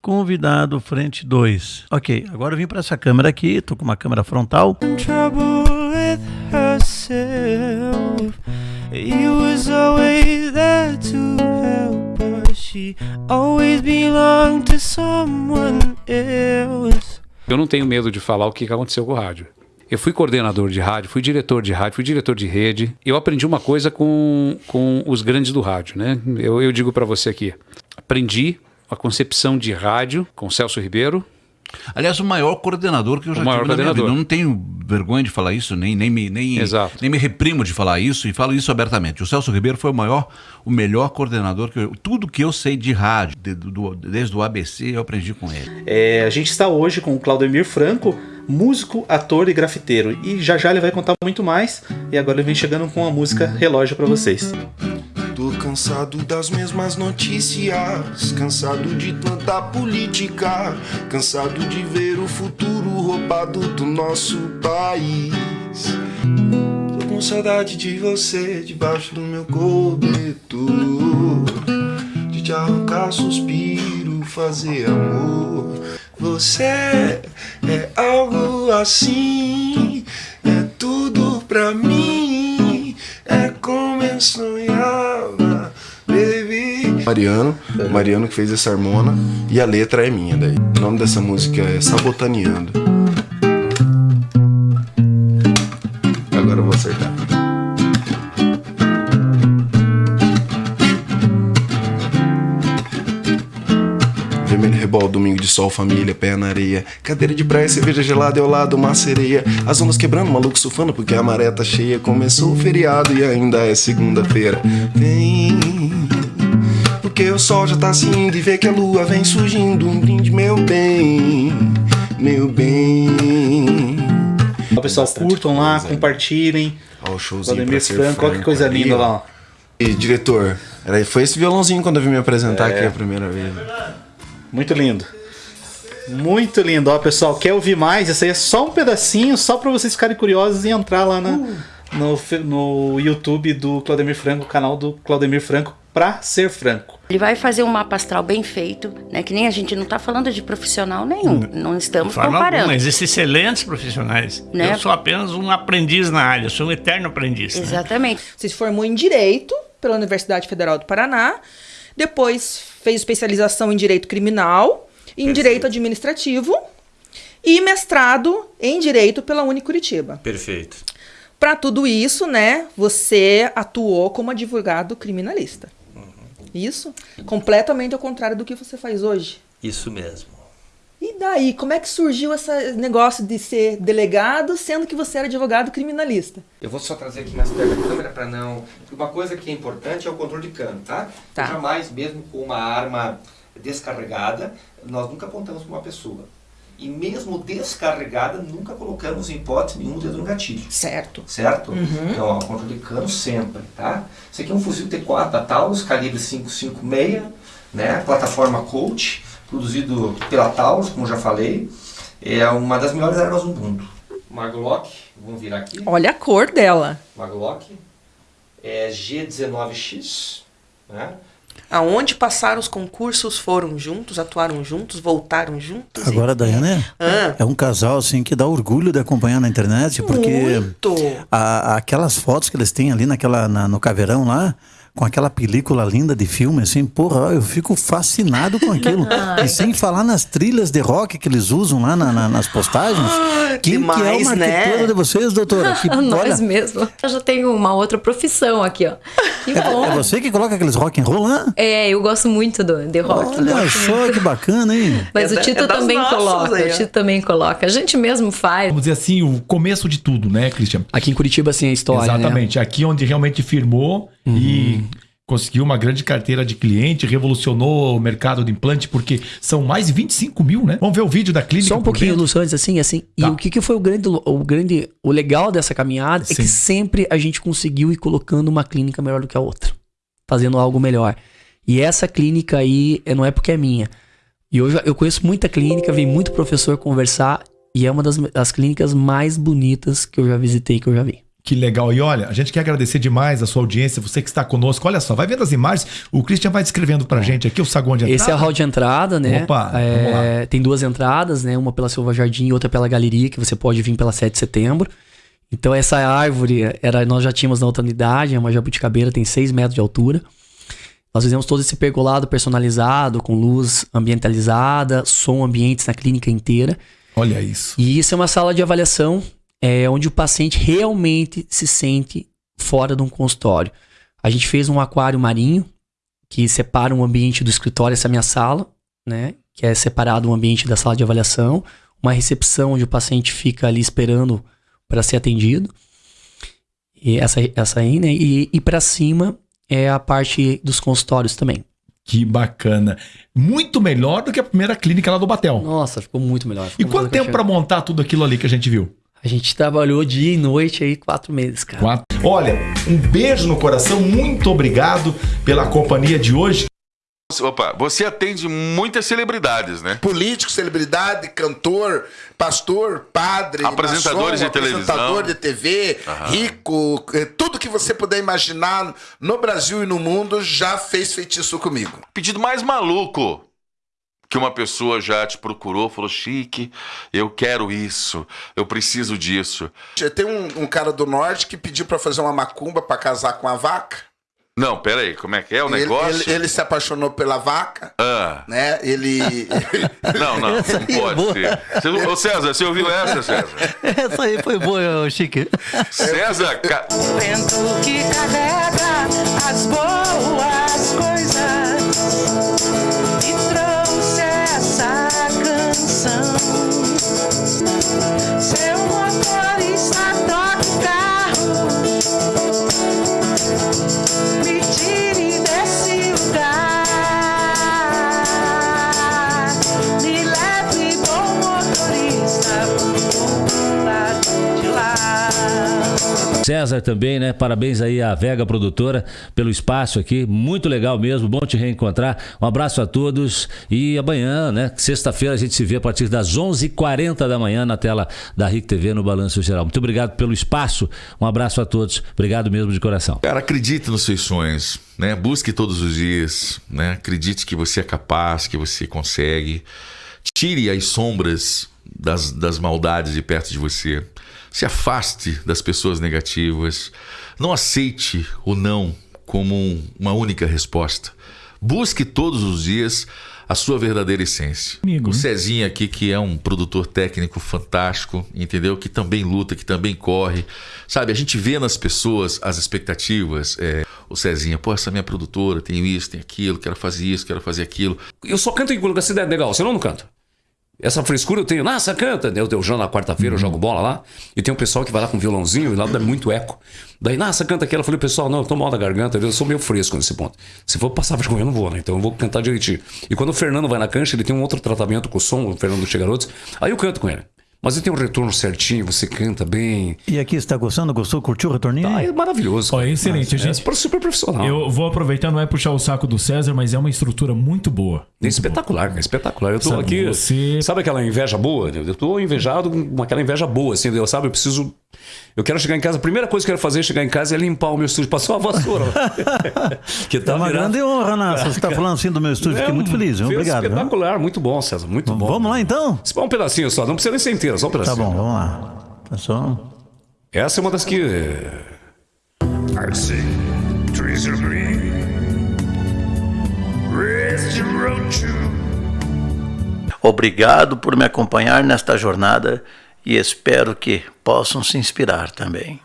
Convidado frente 2. Ok, agora eu vim para essa câmera aqui, tô com uma câmera frontal. Eu não tenho medo de falar o que que aconteceu com o rádio. Eu fui coordenador de rádio, fui diretor de rádio, fui diretor de rede. Eu aprendi uma coisa com, com os grandes do rádio, né? Eu, eu digo para você aqui. Aprendi a concepção de rádio com Celso Ribeiro. Aliás, o maior coordenador que eu já O maior tive na minha coordenador. vida. Eu não tenho vergonha de falar isso, nem, nem, me, nem, Exato. nem me reprimo de falar isso e falo isso abertamente. O Celso Ribeiro foi o maior, o melhor coordenador que eu, tudo que eu sei de rádio, de- do- desde o ABC, eu aprendi com ele. É, a gente está hoje com o Claudemir Franco, músico, ator e grafiteiro. E já já ele vai contar muito mais. E agora ele vem chegando com a música Relógio para vocês. Tô cansado das mesmas notícias, cansado de tanta política, cansado de ver o futuro roubado do nosso país. Tô com saudade de você debaixo do meu cobertor, de te arrancar suspiro, fazer amor. Você é algo assim, é tudo pra mim, é como eu baby. Mariano, Mariano que fez essa harmona e a letra é minha daí. O nome dessa música é Sabotaneando. Agora eu vou acertar. Vermelho rebol, domingo de sol, família, pé na areia. Cadeira de praia, cerveja gelada ao lado uma sereia. As ondas quebrando, maluco surfando porque a maré tá cheia. Começou o feriado e ainda é segunda-feira. Vem, porque o sol já tá se indo e vê que a lua vem surgindo. Um brinde, meu bem, meu bem. Ó, pessoal, curtam lá, compartilhem. Ó, o showzinho Franco, olha que coisa ali, linda ó. lá. E diretor, era, foi esse violãozinho quando eu vim me apresentar aqui a primeira vez. Muito lindo. Muito lindo. Ó, pessoal, quer ouvir mais? Esse aí é só um pedacinho, só para vocês ficarem curiosos e entrar lá na, no, fe- no YouTube do Claudemir Franco, o canal do Claudemir Franco, pra ser franco. Ele vai fazer um mapa astral bem feito, né? Que nem a gente não tá falando de profissional nenhum. Não estamos comparando. alguma, existem excelentes profissionais. Né? Eu sou apenas um aprendiz na área, sou um eterno aprendiz. né? Exatamente. Você se formou em Direito pela Universidade Federal do Paraná, depois fez especialização em Direito Criminal, em Direito Administrativo e mestrado em Direito pela Unicuritiba. Perfeito. Para tudo isso, né, você atuou como advogado criminalista. Isso? Completamente ao contrário do que você faz hoje. Isso mesmo. E daí, como é que surgiu esse negócio de ser delegado, sendo que você era advogado criminalista? Eu vou só trazer aqui mais perto da câmera para não. Porque uma coisa que é importante é o controle de cano, tá? Tá. Jamais, mesmo com uma arma descarregada, nós nunca apontamos para uma pessoa. E mesmo descarregada, nunca colocamos em hipótese nenhum o dedo no gatilho. Certo. Certo? Então, ó, controle de cano sempre, tá? Isso aqui é um fuzil T4 da Taurus, calibre 556, né? Plataforma Colt, produzido pela Taurus, como já falei. É uma das melhores armas do mundo. Uma Glock, vamos virar aqui. Olha a cor dela. Uma Glock. É G19X, né? Aonde passaram os concursos, foram juntos, atuaram juntos, voltaram juntos. Agora, Daiane, Ah. é um casal assim que dá orgulho de acompanhar na internet, porque a- aquelas fotos que eles têm ali naquela, na- no caveirão lá, com aquela película linda de filme, assim, porra, eu fico fascinado com aquilo. Ai. e sem falar nas trilhas de rock que eles usam lá na- na- nas postagens. Quem que é o demais, marqueteiro né? de vocês, doutora? Que, Nós olha, mesmo. Eu já tenho uma outra profissão aqui, ó. Que bom. é você que coloca aqueles rock and roll lá? É, eu gosto muito do de rock. Olha só muito. que bacana, hein? Mas É o Tito é também nossas coloca. aí, o. Tito também coloca. A gente mesmo faz. Vamos dizer assim, o começo de tudo, né, Christian? Aqui em Curitiba, assim, a história, Exatamente. Aqui onde realmente firmou e conseguiu uma grande carteira de cliente, revolucionou o mercado de implante, porque são mais de 25 mil, né? Vamos ver o vídeo da clínica. Só um pouquinho? Lúcio, antes, assim, assim. E Tá. o que, que foi o grande, o grande, o legal dessa caminhada é Sim. que sempre a gente conseguiu ir colocando uma clínica melhor do que a outra. Fazendo algo melhor. E essa clínica aí é- não é porque é minha. E hoje eu conheço muita clínica, vem muito professor conversar. E é uma das, das clínicas mais bonitas que eu já visitei, que eu já vi. Que legal. E olha, a gente quer agradecer demais a sua audiência, você que está conosco. Olha só, vai vendo as imagens. O Christian vai descrevendo pra gente aqui o saguão de entrada. Esse é o hall de entrada, né? Opa, É, tem duas entradas, né? Uma pela Silva Jardim e outra pela Galeria, que você pode vir pela 7 de setembro. Então essa árvore, era, nós já tínhamos na outra unidade, é uma jabuticabeira, tem 6 metros de altura. Nós fizemos todo esse pergolado personalizado, com luz ambientalizada, som ambientes na clínica inteira. Olha isso. E isso é uma sala de avaliação é, onde o paciente realmente se sente fora de um consultório. A gente fez um aquário marinho que separa um ambiente do escritório, essa é a minha sala, né? Que é separado um ambiente da sala de avaliação, uma recepção onde o paciente fica ali esperando para ser atendido. E essa, essa aí, né? E, e para cima é a parte dos consultórios também. Que bacana. Muito melhor do que a primeira clínica lá do Batel. Nossa, ficou muito melhor. E Ficou quanto muito tempo pra montar tudo aquilo ali que a gente viu? A gente trabalhou dia e noite aí, quatro meses, cara. Quatro. Olha, um beijo no coração, muito obrigado pela companhia de hoje. Opa, você atende muitas celebridades, né? Político, celebridade, cantor, pastor, padre, Apresentadores de televisão. apresentador de TV, Aham. rico, eh, tudo que você puder imaginar no Brasil e no mundo já fez feitiço comigo. Pedido mais maluco que uma pessoa já te procurou, falou: Chique, eu quero isso, eu preciso disso. Tem um, um cara do norte que pediu pra fazer uma macumba pra casar com a vaca. Não, pera aí, como é que é o Ele- negócio? Ele, ele se apaixonou pela vaca, Ah, né? Ele. não, não, não pode ser. Você, ô César, você ouviu essa, César? Essa aí foi boa, Chique. César, ca- Vento que carrega as boas César também, né? Parabéns aí à Vega Produtora pelo espaço aqui. Muito legal mesmo, bom te reencontrar. Um abraço a todos e amanhã, né? Sexta-feira a gente se vê a partir das 11h40 da manhã na tela da RIC TV no Balanço Geral. Muito obrigado pelo espaço. Um abraço a todos. Obrigado mesmo de coração. Cara, acredite nos seus sonhos, né? Busque todos os dias, né? Acredite que você é capaz, que você consegue. Tire as sombras das, das maldades de perto de você. Se afaste das pessoas negativas. Não aceite o não como um- uma única resposta. Busque todos os dias a sua verdadeira essência. o Cezinha aqui, que é um produtor técnico fantástico, entendeu? Que também luta, que também corre. Sabe, a gente vê nas pessoas as expectativas. É, o Cezinha, pô, essa minha produtora, tenho isso, tenho aquilo, quero fazer isso, quero fazer aquilo. Eu só canto em quando a cidade é legal, senão eu não canto. Essa frescura eu tenho. Nossa, canta. Eu, eu jogo na quarta-feira, eu jogo bola lá. E tem um pessoal que vai lá com violãozinho e lá dá muito eco. Daí, nossa, canta aquela. Eu falei, pessoal, não, eu tô mal da garganta, eu sou meio fresco nesse ponto. Se for passar vergonha, eu não vou, né? Então eu vou cantar direitinho. E quando o Fernando vai na cancha, ele tem um outro tratamento com o som, o Fernando Chegarotes. Aí eu canto com ele. Mas ele tem um retorno certinho, você canta bem. E aqui, você tá gostando? Gostou? Curtiu o retorninho? Ah, é maravilhoso. Ó, excelente. Mas a gente... É super profissional. Eu vou aproveitar, não é puxar o saco do César, mas é uma estrutura muito boa. É espetacular, é espetacular. Eu tô Sabe, aqui. você- Sabe aquela inveja boa? Eu tô invejado com aquela inveja boa, assim, eu, sabe? Eu preciso. Eu quero chegar em casa, a primeira coisa que eu quero fazer é chegar em casa e limpar o meu estúdio, passar uma vassoura. que tá É uma virado- grande honra, Nassa. Você está falando assim do meu estúdio, fiquei muito feliz. viu? Obrigado. viu? Espetacular, muito bom, César, muito bom. Vamos lá então? Só um pedacinho só, não precisa nem ser inteira, só um Tá pedacinho. bom, vamos lá. Tá só. Essa é uma das que. Trees are green. Rest road. Obrigado por me acompanhar nesta jornada e espero que possam se inspirar também.